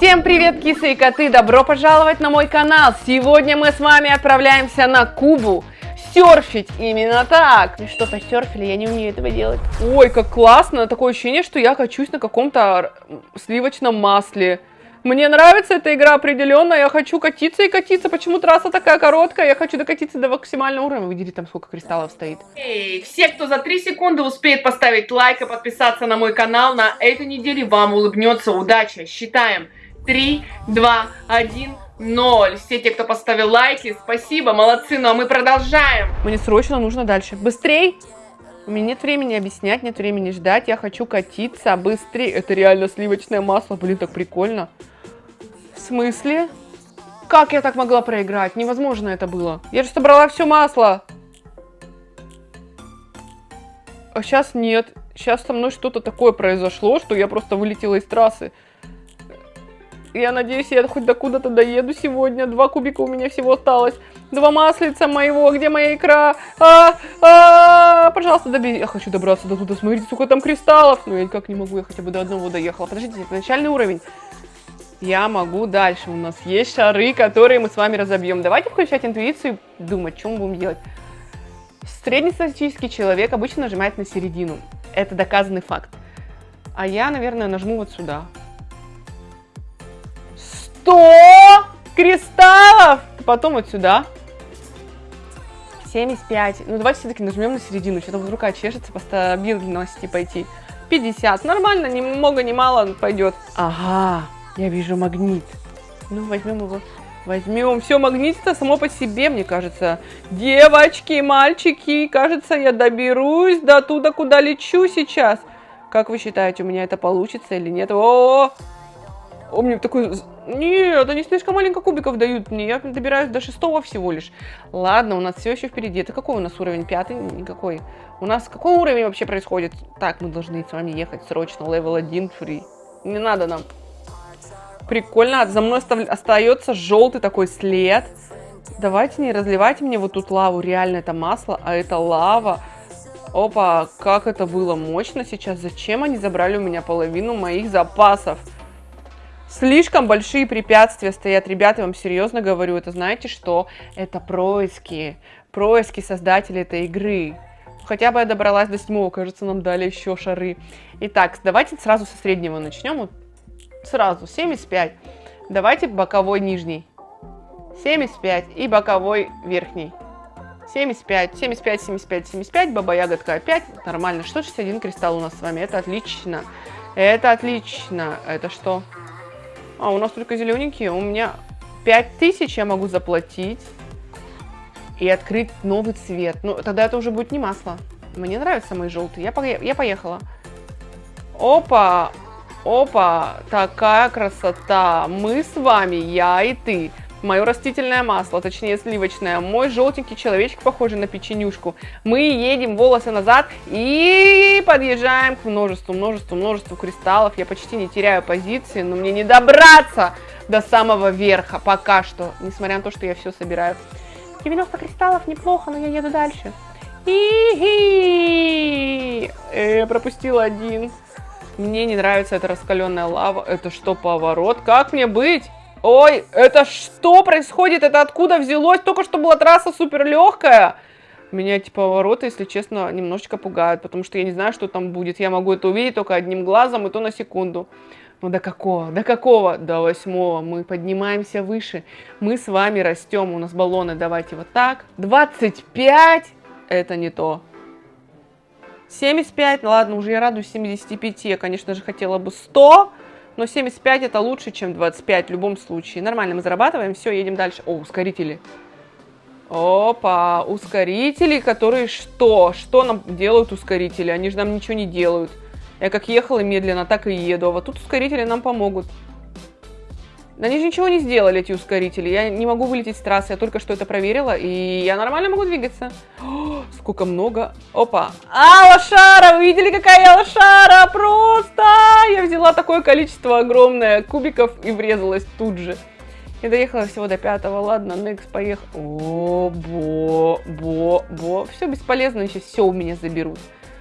Всем привет, кисы и коты! Добро пожаловать на мой канал! Сегодня мы с вами отправляемся на Кубу серфить именно так. Ну что, посерфили? Я не умею этого делать. Ой, как классно! Такое ощущение, что я качусь на каком-то сливочном масле. Мне нравится эта игра определенно, я хочу катиться и катиться. Почему трасса такая короткая? Я хочу докатиться до максимального уровня. Видели, там сколько кристаллов стоит. Эй, все, кто за 3 секунды успеет поставить лайк и подписаться на мой канал, на этой неделе вам улыбнется удача. Считаем. 3, 2, 1, 0. Все те, кто поставил лайки, спасибо, молодцы. Ну а мы продолжаем. Мне срочно нужно дальше. Быстрей! У меня нет времени объяснять, нет времени ждать. Я хочу катиться быстрее. Это реально сливочное масло. Блин, так прикольно. В смысле? Как я так могла проиграть? Невозможно это было. Я же собрала все масло. А сейчас нет. Сейчас со мной что-то такое произошло, что я просто вылетела из трассы. Я надеюсь, я хоть до куда-то доеду сегодня. Два кубика у меня всего осталось. Два маслица моего. Где моя икра? А, а, пожалуйста, добей. Я хочу добраться до туда. Смотрите, сколько там кристаллов. Но я никак не могу. Я хотя бы до одного доехала. Подождите, это начальный уровень. Я могу дальше. У нас есть шары, которые мы с вами разобьем. Давайте включать интуицию и думать, что мы будем делать. Среднестатистический человек обычно нажимает на середину. Это доказанный факт. А я, наверное, нажму вот сюда. 100 кристаллов. Потом вот сюда. 75. Ну, давайте все-таки нажмем на середину. Что-то вот рука чешется по стабильности пойти. 50. Нормально, ни много, ни мало пойдет. Ага, я вижу магнит. Ну, возьмем его. Возьмем. Все, магнит-то само по себе, мне кажется. Девочки, мальчики, кажется, я доберусь до туда, куда лечу сейчас. Как вы считаете, у меня это получится или нет? -о! О, мне такой... Нет, они слишком маленько кубиков дают мне. Я добираюсь до шестого всего лишь. Ладно, у нас все еще впереди. Это какой у нас уровень? Пятый? Никакой. У нас какой уровень вообще происходит? Так, мы должны с вами ехать срочно. Левел 1 фри. Не надо нам. Прикольно. За мной остается желтый такой след. Давайте не разливайте мне вот тут лаву. Реально это масло, а это лава. Опа, как это было мощно сейчас. Зачем они забрали у меня половину моих запасов? Слишком большие препятствия стоят, ребята, я вам серьезно говорю, это знаете что? Это происки, происки создателей этой игры. Хотя бы я добралась до седьмого, кажется, нам дали еще шары. Итак, давайте сразу со среднего начнем, сразу, 75. Давайте боковой нижний. 75 и боковой верхний. 75, 75, 75, 75, баба-ягодка опять, нормально. 661 кристалл у нас с вами, это отлично. Это отлично. Это что? А, у нас только зелененькие. У меня 5000 я могу заплатить и открыть новый цвет. Ну, тогда это уже будет не масло. Мне нравятся мои желтые. Я, по я поехала. Опа! Опа! Такая красота! Мы с вами, я и ты мое растительное масло, точнее сливочное, мой желтенький человечек, похожий на печенюшку. Мы едем волосы назад и подъезжаем к множеству, множеству, множеству кристаллов. Я почти не теряю позиции, но мне не добраться до самого верха пока что, несмотря на то, что я все собираю. 90 кристаллов неплохо, но я еду дальше. И э, пропустила один. Мне не нравится эта раскаленная лава. Это что, поворот? Как мне быть? Ой, это что происходит? Это откуда взялось? Только что была трасса супер легкая. Меня эти повороты, если честно, немножечко пугают, потому что я не знаю, что там будет. Я могу это увидеть только одним глазом, и то на секунду. Ну до какого? До какого? До восьмого. Мы поднимаемся выше. Мы с вами растем. У нас баллоны. Давайте вот так. 25. Это не то. 75. Ладно, уже я радуюсь 75. Я, конечно же, хотела бы 100 но 75 это лучше, чем 25 в любом случае. Нормально, мы зарабатываем, все, едем дальше. О, ускорители. Опа, ускорители, которые что? Что нам делают ускорители? Они же нам ничего не делают. Я как ехала медленно, так и еду. А вот тут ускорители нам помогут. Они же ничего не сделали, эти ускорители. Я не могу вылететь с трассы, я только что это проверила, и я нормально могу двигаться. О, сколько много. Опа. А, лошара! Вы видели, какая я лошара? Просто! Я взяла такое количество огромное кубиков и врезалась тут же. Я доехала всего до пятого. Ладно, next, поехал. О, бо, бо, бо. Все бесполезно, сейчас все у меня заберут.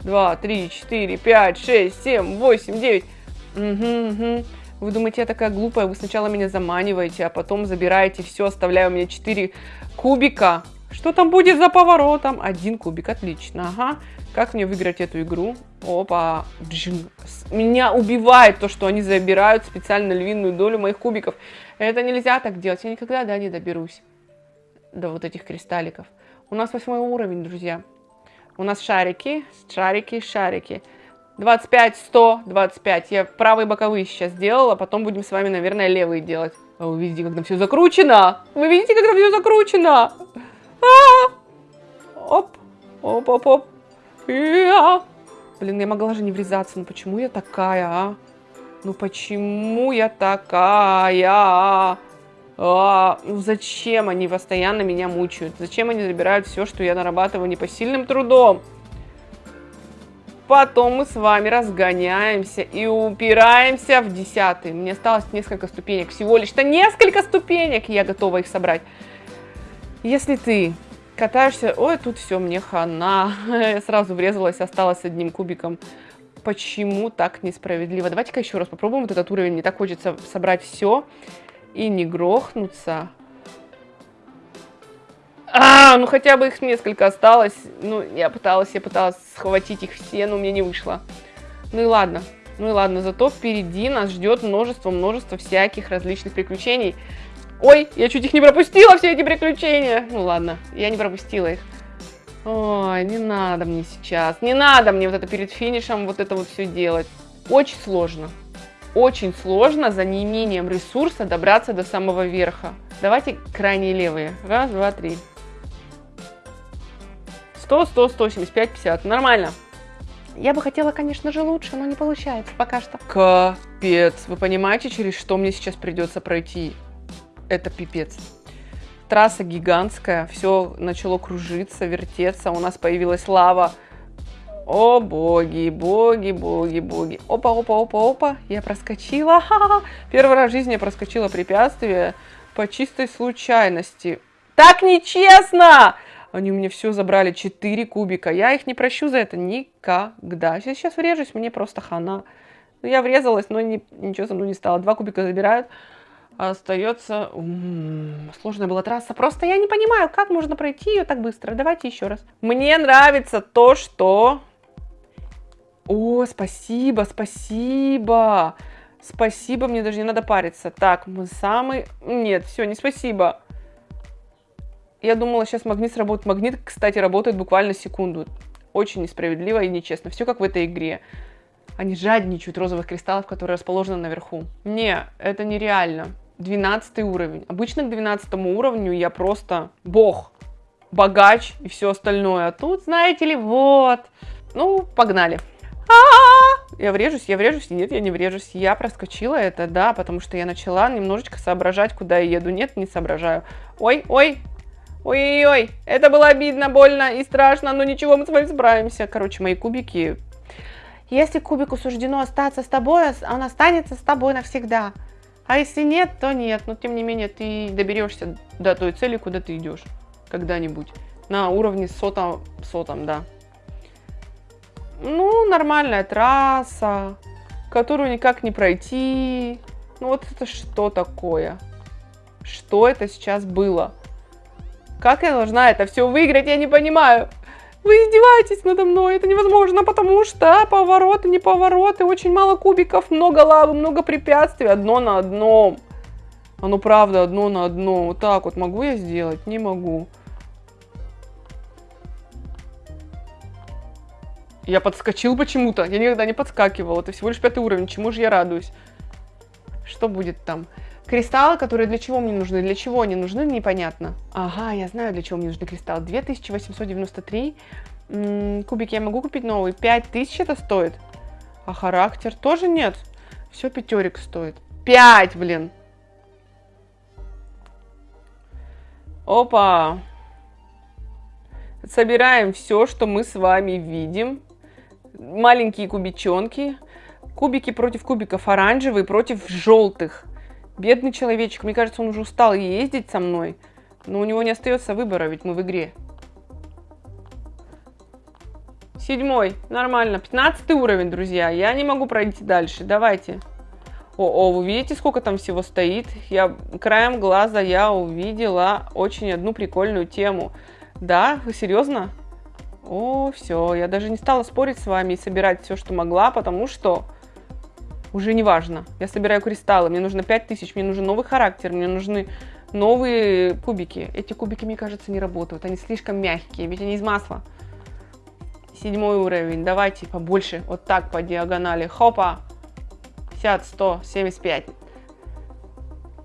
Два, три, четыре, пять, шесть, семь, восемь, девять. Угу, угу. Вы думаете, я такая глупая, вы сначала меня заманиваете, а потом забираете все, оставляя у меня 4 кубика. Что там будет за поворотом? Один кубик, отлично, ага. Как мне выиграть эту игру? Опа, меня убивает то, что они забирают специально львиную долю моих кубиков. Это нельзя так делать, я никогда, да, не доберусь до вот этих кристалликов. У нас восьмой уровень, друзья. У нас шарики, шарики, шарики. 25, 100, 25. Я правые боковые сейчас сделала, потом будем с вами, наверное, левые делать. А вы видите, как там все закручено? Вы видите, как там все закручено? А -а -а! Оп, оп, оп, оп. Я. Блин, я могла же не врезаться. Ну почему я такая, а? Ну почему я такая? А, ну зачем они постоянно меня мучают? Зачем они забирают все, что я нарабатываю непосильным трудом? Потом мы с вами разгоняемся и упираемся в десятый. Мне осталось несколько ступенек. Всего лишь-то несколько ступенек, я готова их собрать. Если ты катаешься... Ой, тут все, мне хана. Я сразу врезалась, осталась одним кубиком. Почему так несправедливо? Давайте-ка еще раз попробуем вот этот уровень. Мне так хочется собрать все и не грохнуться. А, ну хотя бы их несколько осталось. Ну, я пыталась, я пыталась схватить их все, но мне не вышло. Ну и ладно. Ну и ладно, зато впереди нас ждет множество-множество всяких различных приключений. Ой, я чуть их не пропустила, все эти приключения. Ну ладно, я не пропустила их. Ой, не надо мне сейчас, не надо мне вот это перед финишем вот это вот все делать. Очень сложно. Очень сложно за неимением ресурса добраться до самого верха. Давайте крайние левые. Раз, два, три. 100, 100, 175, 50. Нормально. Я бы хотела, конечно же, лучше, но не получается пока что. Капец. Вы понимаете, через что мне сейчас придется пройти? Это пипец. Трасса гигантская, все начало кружиться, вертеться, у нас появилась лава. О, боги, боги, боги, боги. Опа, опа, опа, опа, я проскочила. Ха -ха -ха. Первый раз в жизни я проскочила препятствие по чистой случайности. Так нечестно! Они у меня все забрали, 4 кубика. Я их не прощу за это никогда. Если сейчас врежусь, мне просто хана. Ну, я врезалась, но не, ничего со мной не стало. Два кубика забирают. А остается... М -м, сложная была трасса. Просто я не понимаю, как можно пройти ее так быстро. Давайте еще раз. Мне нравится то, что... О, спасибо, спасибо. Спасибо, мне даже не надо париться. Так, мы самый... Нет, все, не спасибо. Я думала, сейчас магнит сработает. Магнит, кстати, работает буквально секунду. Очень несправедливо и нечестно. Все как в этой игре. Они жадничают розовых кристаллов, которые расположены наверху. Не, это нереально. 12 уровень. Обычно к 12 уровню я просто бог, богач и все остальное. А тут, знаете ли, вот. Ну, погнали. А -а -а! Я врежусь, я врежусь. Нет, я не врежусь. Я проскочила это, да, потому что я начала немножечко соображать, куда я еду. Нет, не соображаю. Ой, ой, Ой-ой-ой, это было обидно, больно и страшно, но ничего, мы с вами справимся. Короче, мои кубики. Если кубику суждено остаться с тобой, он останется с тобой навсегда. А если нет, то нет. Но тем не менее, ты доберешься до той цели, куда ты идешь. Когда-нибудь. На уровне сотом, сотом, да. Ну, нормальная трасса, которую никак не пройти. Ну, вот это что такое? Что это сейчас было? Как я должна это все выиграть, я не понимаю. Вы издеваетесь надо мной, это невозможно, потому что повороты, не повороты, очень мало кубиков, много лавы, много препятствий, одно на одном. Оно правда одно на одно. Вот так вот могу я сделать? Не могу. Я подскочил почему-то. Я никогда не подскакивал. Это всего лишь пятый уровень. Чему же я радуюсь? Что будет там? Кристаллы, которые для чего мне нужны? Для чего они нужны, непонятно. Ага, я знаю, для чего мне нужны кристаллы. 2893. М -м, кубики я могу купить новый. 5000 это стоит. А характер тоже нет. Все пятерик стоит. 5, блин. Опа. Собираем все, что мы с вами видим. Маленькие кубичонки. Кубики против кубиков оранжевые против желтых. Бедный человечек, мне кажется, он уже устал ездить со мной. Но у него не остается выбора, ведь мы в игре. Седьмой, нормально. Пятнадцатый уровень, друзья. Я не могу пройти дальше. Давайте. О, вы видите, сколько там всего стоит? Я краем глаза я увидела очень одну прикольную тему. Да, вы серьезно? О, все, я даже не стала спорить с вами и собирать все, что могла, потому что уже не важно. Я собираю кристаллы, мне нужно 5000, мне нужен новый характер, мне нужны новые кубики. Эти кубики, мне кажется, не работают, они слишком мягкие, ведь они из масла. Седьмой уровень, давайте побольше, вот так по диагонали, хопа. 50, 100, 75.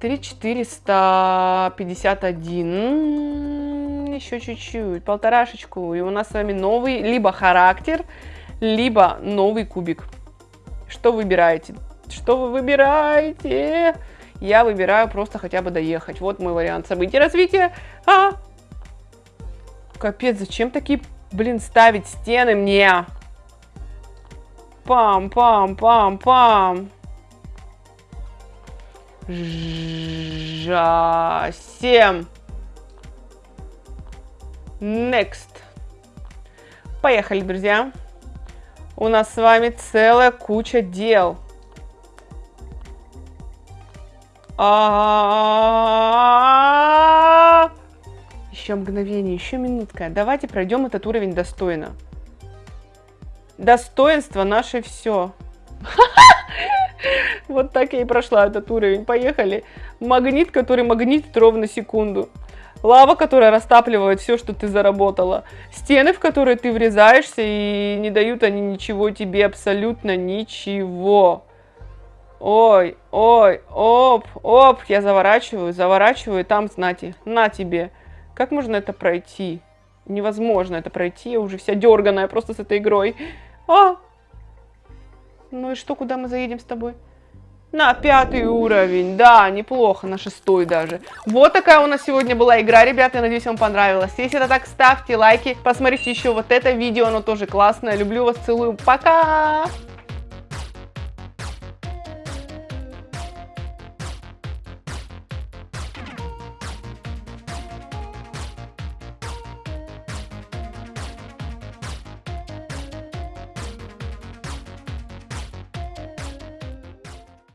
3451. Еще чуть-чуть, полторашечку. И у нас с вами новый либо характер, либо новый кубик. Что выбираете? Что вы выбираете? Я выбираю просто хотя бы доехать. Вот мой вариант событий развития. А! Капец, зачем такие, блин, ставить стены мне? Пам-пам-пам-пам. Жасем. Next. Поехали, друзья. У нас с вами целая куча дел. А -а -а еще мгновение, еще минутка. Давайте пройдем этот уровень достойно. Достоинство наше все. Вот так я и прошла этот уровень. Поехали. Магнит, который магнитит ровно секунду. Лава, которая растапливает все, что ты заработала. Стены, в которые ты врезаешься, и не дают они ничего тебе, абсолютно ничего. Ой, ой, оп, оп, я заворачиваю, заворачиваю, там, знати, на тебе. Как можно это пройти? Невозможно это пройти, я уже вся дерганая просто с этой игрой. А! Ну и что, куда мы заедем с тобой? На пятый уровень, да, неплохо, на шестой даже. Вот такая у нас сегодня была игра, ребята, я надеюсь, вам понравилось. Если это так, ставьте лайки, посмотрите еще вот это видео, оно тоже классное. Люблю вас, целую, пока!